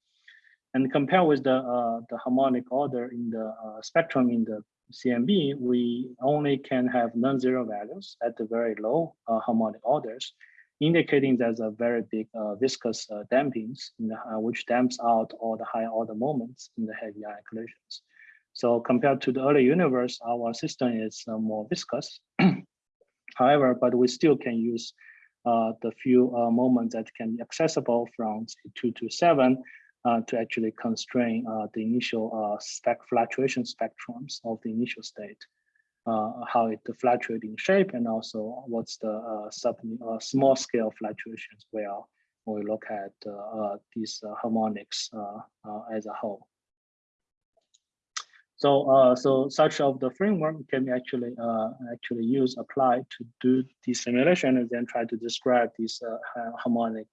and compare with the uh, the harmonic order in the uh, spectrum in the CMB, we only can have non-zero values at the very low uh, harmonic orders, indicating there's a very big uh, viscous dampings, the, which damps out all the higher order moments in the heavy ion collisions. So compared to the early universe, our system is uh, more viscous. However, but we still can use uh, the few uh, moments that can be accessible from say, two to seven uh, to actually constrain uh, the initial uh, spec fluctuation spectrums of the initial state, uh, how it fluctuates in shape, and also what's the sub small scale fluctuations where we look at these harmonics as a whole. So, uh, so such of the framework can be actually uh, actually use apply to do the simulation and then try to describe these uh, harmonic,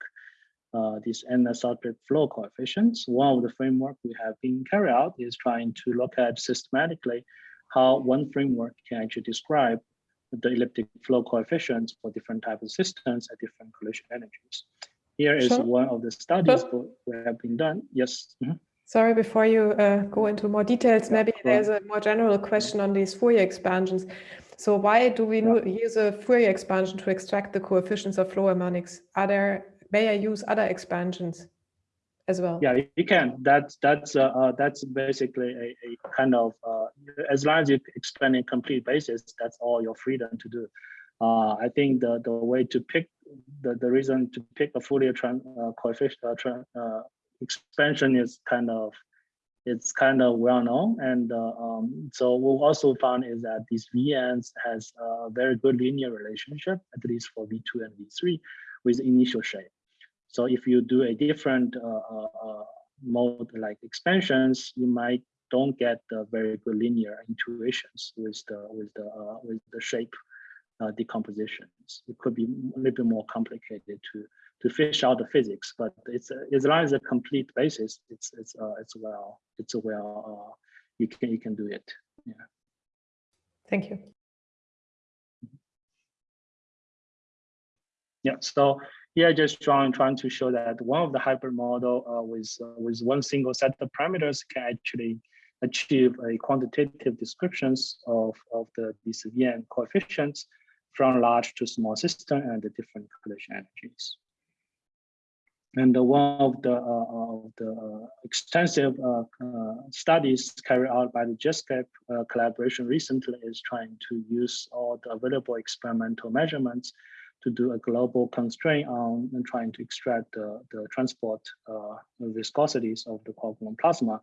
uh, these anisotropic flow coefficients. One of the framework we have been carried out is trying to look at systematically how one framework can actually describe the elliptic flow coefficients for different types of systems at different collision energies. Here is sure. one of the studies sure. that have been done. Yes. Mm -hmm. Sorry, before you uh, go into more details, maybe there's a more general question on these Fourier expansions. So why do we use a Fourier expansion to extract the coefficients of flow harmonics? Are there, may I use other expansions as well? Yeah, you can. That's that's uh, uh, that's basically a, a kind of uh, as long as you expand in complete basis, that's all your freedom to do. Uh, I think the the way to pick the the reason to pick a Fourier uh, coefficient expansion is kind of it's kind of well known and uh, um, so we also found is that these VNs has a very good linear relationship at least for V2 and V3 with initial shape. So if you do a different uh, uh, uh mode like expansions, you might don't get the very good linear intuitions with the with the uh, with the shape uh, decompositions. It could be a little bit more complicated to to fish out the physics, but it's as long as a complete basis, it's it's uh, it's well it's a well uh, you can you can do it. Yeah. Thank you. Yeah. So here, just trying trying to show that one of the hybrid model uh, with uh, with one single set of parameters can actually achieve a quantitative descriptions of of the VN coefficients from large to small system and the different collision energies. And one of the, uh, of the uh, extensive uh, studies carried out by the JETSCAPE collaboration recently is trying to use all the available experimental measurements to do a global constraint on trying to extract the, the transport uh, viscosities of the gluon plasma.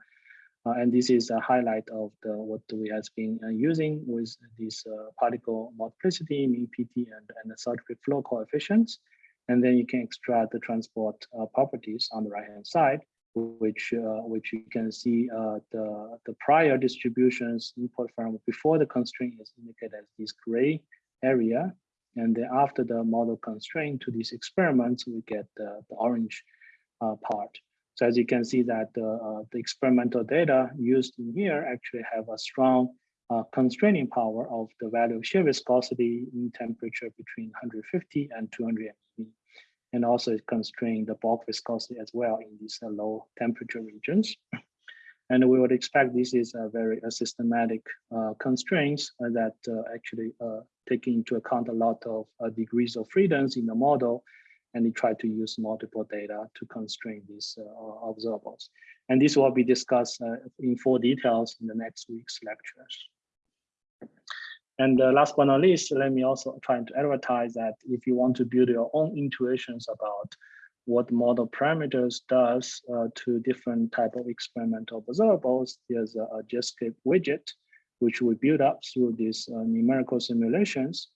Uh, and this is a highlight of the what we have been uh, using with these particle multiplicity, mean PT, and, and the anisotropic flow coefficients. And then you can extract the transport uh, properties on the right-hand side, which uh, which you can see uh, the, the prior distributions input from before the constraint is indicated as this gray area. And then after the model constraint to these experiments, we get the, the orange uh, part. So as you can see that uh, the experimental data used in here actually have a strong uh, constraining power of the value of shear viscosity in temperature between 150 and 200 MeV and also it constrain the bulk viscosity as well in these uh, low temperature regions. And we would expect this is a very uh, systematic uh, constraints uh, that uh, actually uh, take into account a lot of degrees of freedoms in the model, and we try to use multiple data to constrain these observables. And this will be discussed in full details in the next week's lectures. And uh, last but not least, let me also try to advertise that if you want to build your own intuitions about what model parameters does uh, to different type of experimental observables, there's a, a JETSCAPE widget, which we build up through these uh, numerical simulations.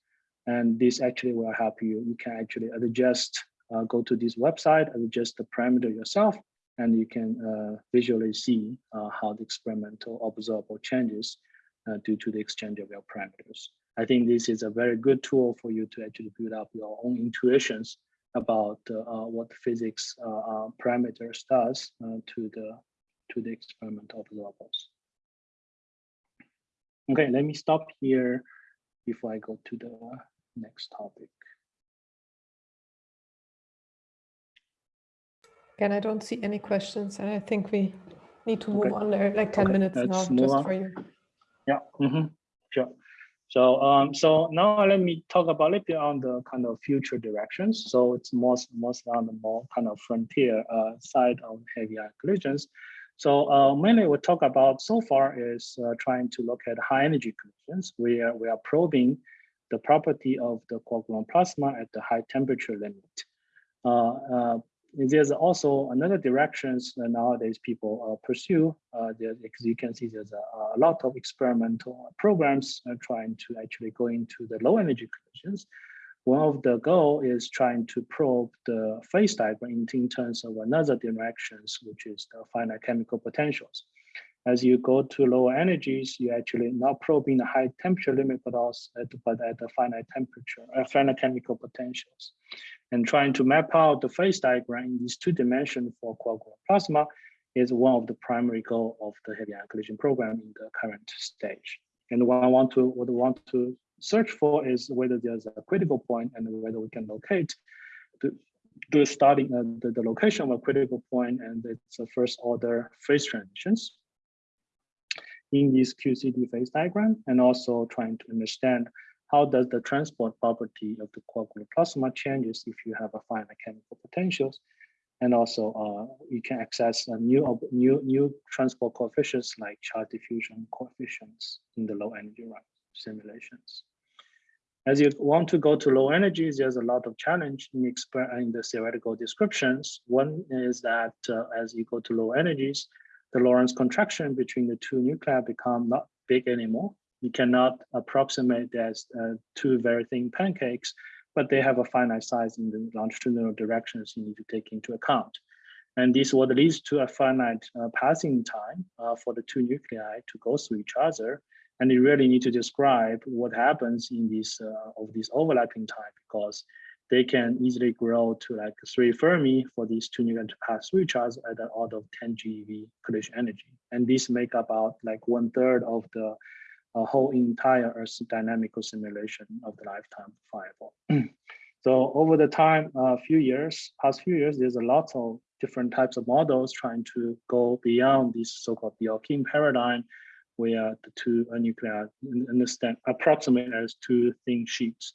And this actually will help you. You can actually adjust, uh, go to this website, adjust the parameter yourself, and you can uh, visually see uh, how the experimental observable changes uh, due to the exchange of your parameters. I think this is a very good tool for you to actually build up your own intuitions about what physics parameters does to the to the experimental observables. Okay, let me stop here before I go to the next topic. Again, I don't see any questions, and I think we need to move okay. on there like 10 okay, minutes now just on. for you. Yeah, mm -hmm. sure. So um, so now let me talk about a little bit on the kind of future directions. So it's most most on the more kind of frontier uh, side of heavy ion collisions. So uh, mainly we talk about so far is uh, trying to look at high energy collisions. We are we are probing the property of the quark-gluon plasma at the high temperature limit. Uh, uh, there's also another directions that nowadays people uh, pursue. Uh, there, you can see, there's a, a lot of experimental programs trying to actually go into the low energy collisions. One of the goal is trying to probe the phase diagram in, terms of another directions, which is the finite chemical potentials. As you go to lower energies, you actually not probing the high temperature limit, but also at, but at the finite temperature, uh, finite chemical potentials and trying to map out the phase diagram in these two dimensions for quark-gluon plasma is one of the primary goal of the heavy ion collision program in the current stage. And what I want to what I want to search for is whether there's a critical point and whether we can locate the, the starting uh, the, the location of a critical point and it's a first order phase transitions. In this QCD phase diagram and also trying to understand how does the transport property of the quark-gluon plasma changes if you have a finite chemical potentials. And also uh, you can access a new new new transport coefficients like charge diffusion coefficients in the low energy run simulations. As you want to go to low energies, there's a lot of challenge in, in the theoretical descriptions. One is that uh, as you go to low energies, the Lorentz contraction between the two nuclei become not big anymore you cannot approximate as uh, two very thin pancakes, but they have a finite size in the longitudinal directions you need to take into account. And this what leads to a finite uh, passing time uh, for the two nuclei to go through each other. And you really need to describe what happens in this uh, of this overlapping time because they can easily grow to like three Fermi for these two nuclei to pass each other at an order of 10 GeV collision energy. And this make up about like one third of the a whole entire Earth dynamical simulation of the lifetime of Fireball. so over the time, a uh, few years, past few years, there's a lot of different types of models trying to go beyond this so-called Bjorken paradigm, where the two nuclei understand approximate as two thin sheets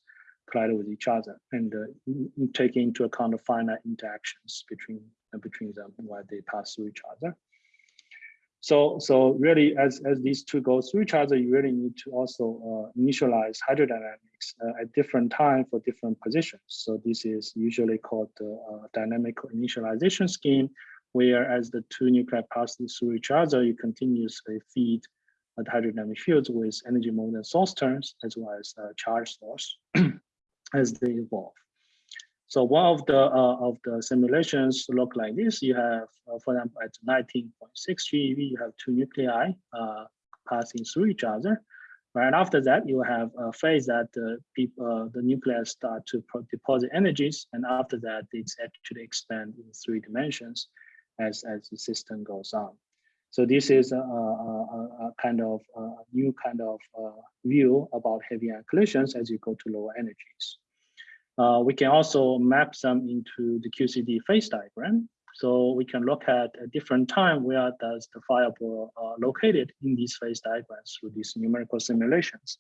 collide with each other and uh, taking into account the finite interactions between uh, between them while they pass through each other. So, so really, as, as these two go through each other, you really need to also uh, initialize hydrodynamics uh, at different time for different positions. So this is usually called the uh, dynamic initialization scheme, where as the two nuclei pass through each other, you continuously feed the hydrodynamic fields with energy moment source terms, as well as uh, charge source as they evolve. So one of the uh, of the simulations look like this. You have, uh, for example, at 19.6 GeV, you have two nuclei uh, passing through each other. Right after that, you have a phase that the people, uh, the nuclei start to deposit energies, and after that, it's actually expand in three dimensions as as the system goes on. So this is a, a, a kind of a new kind of uh, view about heavy ion collisions as you go to lower energies. Uh, we can also map them into the QCD phase diagram. So we can look at a different time where does the fireball uh, located in these phase diagrams through these numerical simulations.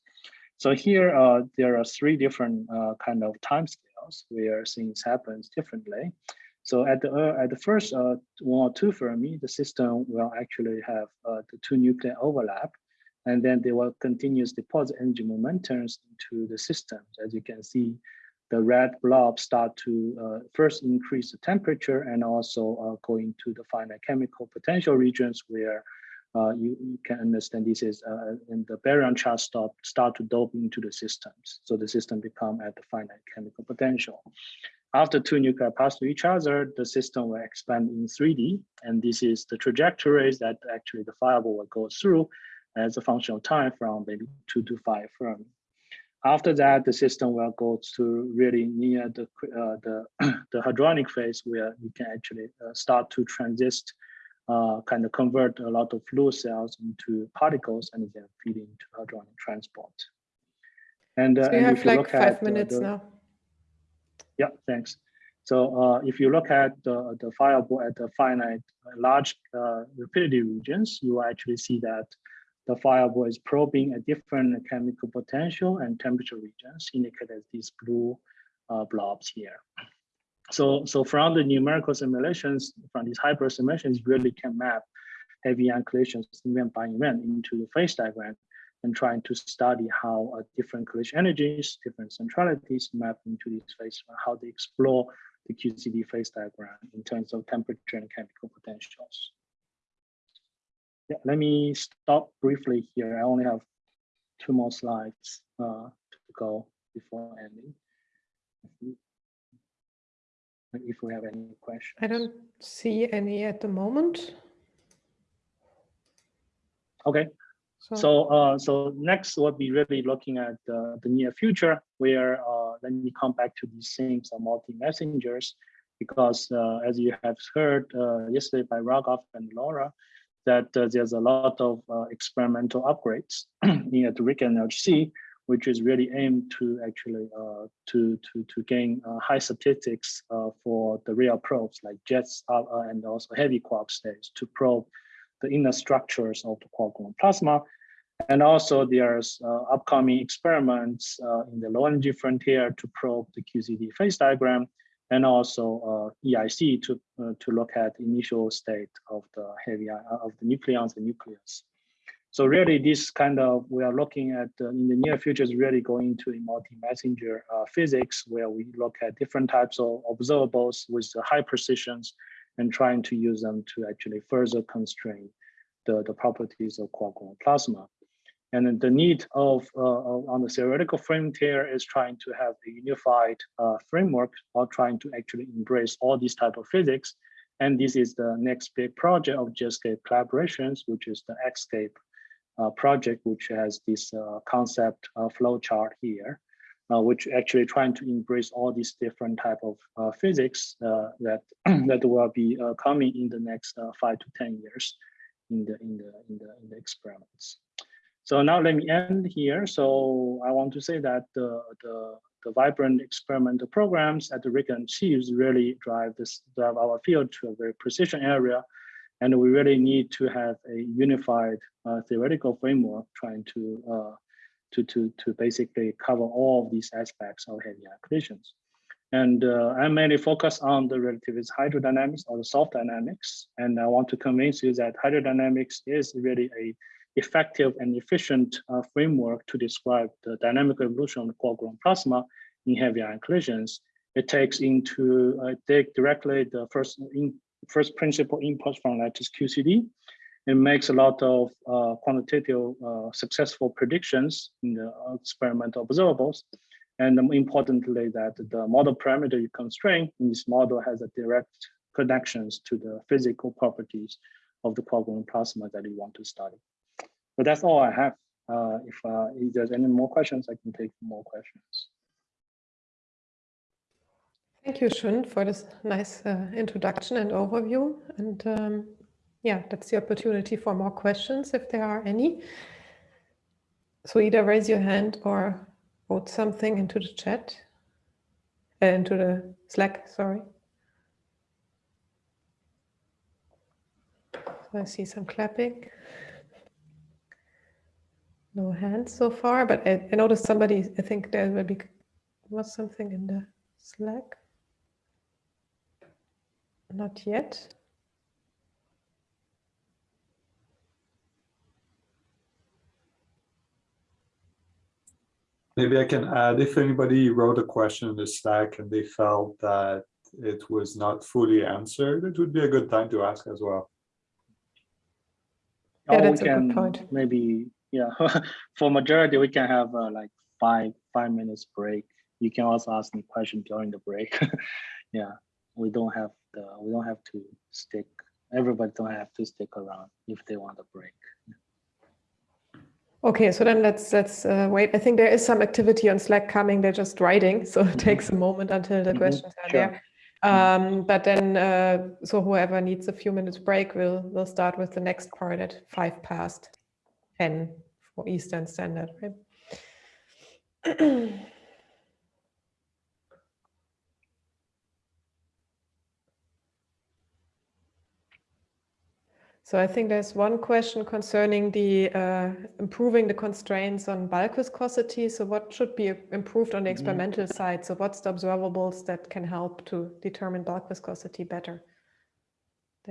So here uh, there are three different uh, kind of time scales where things happens differently. So at the uh, at the first uh, one or two Fermi, the system will actually have the two nuclei overlap, and then they will continuously deposit energy momentums into the system. As you can see, the red blob start to uh, first increase the temperature and also uh, going to the finite chemical potential regions where uh, you, you, can understand this is uh, in the baryon charge start, start to dope into the systems. So the system become at the finite chemical potential. After two nuclei pass to each other, the system will expand in 3D. And this is the trajectories that actually the fireball will go through as a function of time from maybe two to five Fermi. After that, the system will go to really near the uh, the, the hadronic phase where you can actually uh, start to transist, uh, kind of convert a lot of fluid cells into particles and then feed into hadronic transport. And, uh, so you and have if you like look five at minutes the, now. Yeah, thanks. So uh, if you look at the, the fireball at the finite large uh, rapidity regions, you actually see that the fireball is probing a different chemical potential and temperature regions indicated as these blue uh, blobs here. So, so from the numerical simulations, from these hyper simulations, really can map heavy ion collisions event by event into the phase diagram and trying to study how uh, different collision energies, different centralities map into this phase, how they explore the QCD phase diagram in terms of temperature and chemical potentials. Yeah, let me stop briefly here. I only have two more slides uh, to go before ending. If we have any questions. I don't see any at the moment. Okay, so uh, so next we'll be really looking at uh, the near future where uh, let me come back to these things of multi-messengers because uh, as you have heard uh, yesterday by Raghav and Laura, that uh, there's a lot of experimental upgrades in at RHIC and LHC, which is really aimed to actually to, to, to gain high statistics for the real probes like jets and also heavy quark states to probe the inner structures of the quark gluon plasma. And also there's uh, upcoming experiments uh, in the low energy frontier to probe the QCD phase diagram and also uh, EIC to, uh, to look at initial state of the heavy uh, of the nucleons and nucleus. So really this kind of, we are looking at uh, in the near future is really going to multi-messenger physics where we look at different types of observables with high precisions and trying to use them to actually further constrain the, the properties of quark gluon plasma. And the need of uh, on the theoretical frontier is trying to have a unified uh, framework or trying to actually embrace all these type of physics. And this is the next big project of JETSCAPE collaborations, which is the X-SCAPE uh, project, which has this uh, concept uh, flow chart here, uh, which actually trying to embrace all these different type of physics that that will be coming in the next five to ten years in the in the in the in the experiments. So now let me end here. So I want to say that the, the, the vibrant experimental programs at the RHIC and Chiefs really drive this drive our field to a very precision area. And we really need to have a unified uh, theoretical framework trying to, uh, to, to, to basically cover all of these aspects of heavy ion collisions. And uh, I'm mainly focus on the relativist hydrodynamics or the soft dynamics. And I want to convince you that hydrodynamics is really a effective and efficient uh, framework to describe the dynamic evolution of the quark gluon plasma in heavy ion collisions. It takes into uh, take directly the first in, first principle input from lattice QCD. It makes a lot of uh, quantitative uh, successful predictions in the experimental observables. And importantly, that the model parameter you constrain in this model has a direct connections to the physical properties of the gluon plasma that you want to study. But that's all I have. Uh, if, uh, if there's any more questions, I can take more questions. Thank you, Shun, for this nice uh, introduction and overview. And um, yeah, that's the opportunity for more questions if there are any. So either raise your hand or wrote something into the chat, uh, into the Slack, sorry. So I see some clapping. No hands so far, but I, I noticed somebody, I think there will be, was something in the Slack. Not yet. Maybe I can add, if anybody wrote a question in the Slack and they felt that it was not fully answered, it would be a good time to ask as well. Yeah, that's a good point. Maybe yeah for majority we can have uh, like five five minutes break. You can also ask me question during the break. Yeah we don't have the we don't have to stick everybody don't have to stick around if they want a break. Okay so then let's let's uh, wait. I think there is some activity on slack coming. They're just writing so it takes a moment until the mm -hmm. questions are sure. there. Um, but then uh, so whoever needs a few minutes break will will start with the next part at five past 10 for Eastern Standard, right? So I think there's one question concerning the uh, improving the constraints on bulk viscosity. So what should be improved on the mm-hmm. experimental side? So what's the observables that can help to determine bulk viscosity better?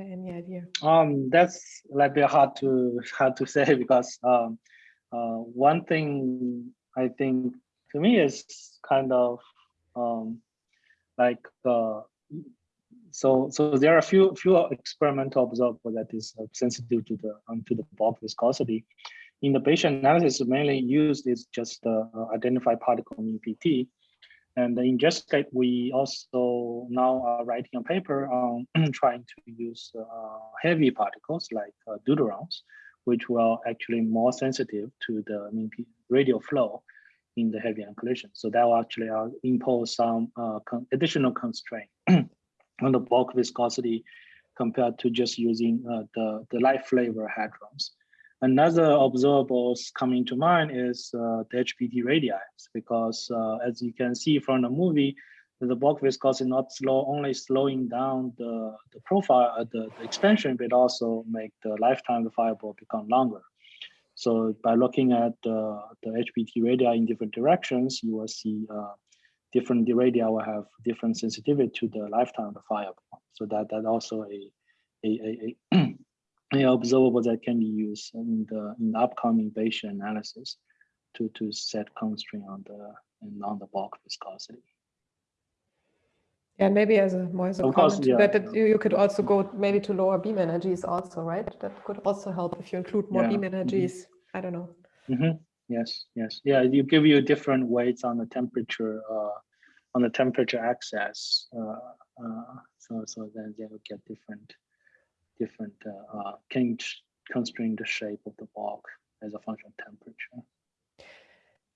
Any idea? Um, that's like very hard to hard to say because um, uh, one thing I think to me is kind of um, like uh, so so there are a few few experimental observables that is uh, sensitive to the um, to the bulk viscosity. In the Bayesian analysis, mainly used is just uh, identify particle in PT. And in JETSCAPE, we also now are writing a paper on trying to use uh, heavy particles like uh, deuterons, which will actually more sensitive to the radial flow in the heavy ion collision. So that will actually uh, impose some uh, con additional constraint on the bulk viscosity compared to just using uh, the, the light flavor hadrons. Another observables coming to mind is uh, the HBT radii, because uh, as you can see from the movie, the bulk viscosity not slow, only slowing down the, the profile, uh, the, the expansion, but also make the lifetime of the fireball become longer. So by looking at uh, the HBT radii in different directions, you will see uh, different radii will have different sensitivity to the lifetime of the fireball. So that that also a a, a, a yeah, observable that can be used in the in the upcoming Bayesian analysis to to set constraint on the and on the bulk viscosity. Yeah, maybe as a more as a Of comment course, yeah. that, that you, you could also go maybe to lower beam energies also, right? That could also help if you include more Yeah, beam mhm. energies. I don't know. Mhm. Yes, yes, yeah. You give you different weights on the temperature, uh, on the temperature axis. Uh, uh, so so then they will get different, different uh, uh, can constrain the shape of the bulk as a function of temperature.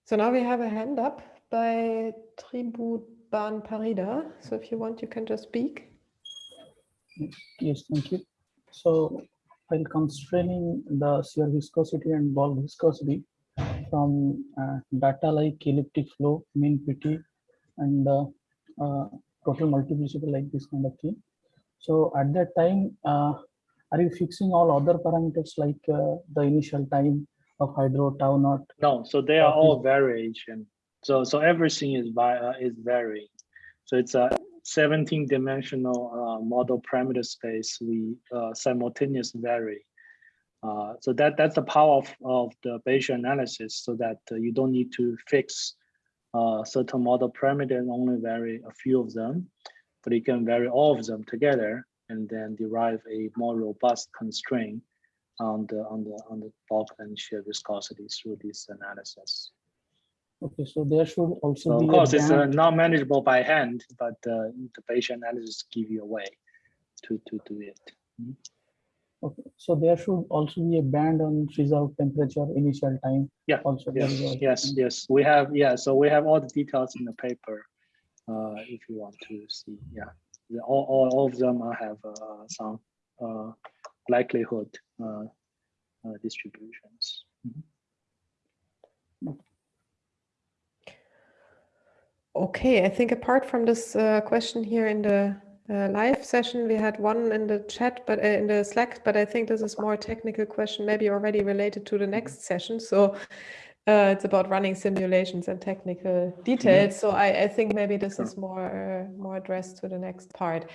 So now we have a hand up by Tribhuban Parida. So if you want, you can just speak. Yes, thank you. So while constraining the shear viscosity and bulk viscosity from uh, data like elliptic flow, mean PT, and uh, uh, total multiplicity like this kind of thing. So at that time, uh, are you fixing all other parameters like uh, the initial time of hydro tau not? No, so they are all variation. So so everything is vi uh, is varying. So it's a 17 dimensional uh, model parameter space. We uh, simultaneous vary. Uh, so that that's the power of, of the Bayesian analysis, so that uh, you don't need to fix uh, certain model parameter and only vary a few of them, but you can vary all of them together and then derive a more robust constraint on the on the on the bulk and shear viscosity through this analysis. Okay, so there should also So be of course, it's uh, not manageable by hand, but uh, the Bayesian analysis give you a way to to do it. Okay, so there should also be a band on freeze out temperature, initial time. Yeah, Also. Yes, is also- yes, yes. We have yeah. So we have all the details in the paper. Uh, if you want to see, yeah, all all, all of them uh, have uh, some uh, likelihood uh, uh, distributions. Okay, I think apart from this uh, question here in the uh, live session, we had one in the chat, but uh, in the Slack, but I think this is more technical question, maybe already related to the next session. So uh, it's about running simulations and technical details. So I, I think maybe this is more uh, more addressed to the next part.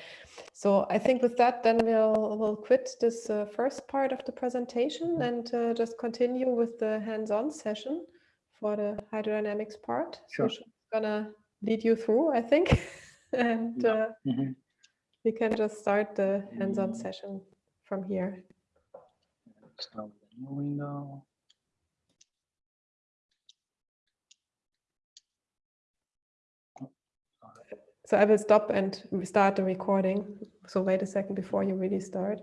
So I think with that, then we'll we'll quit this uh, first part of the presentation and uh, just continue with the hands-on session for the hydrodynamics part. Sure. So she's gonna lead you through, I think. and Yeah. uh, Mhm. we can just start the hands-on Mm. session from here. Start a window. So I will stop and start the recording. So wait a second before you really start.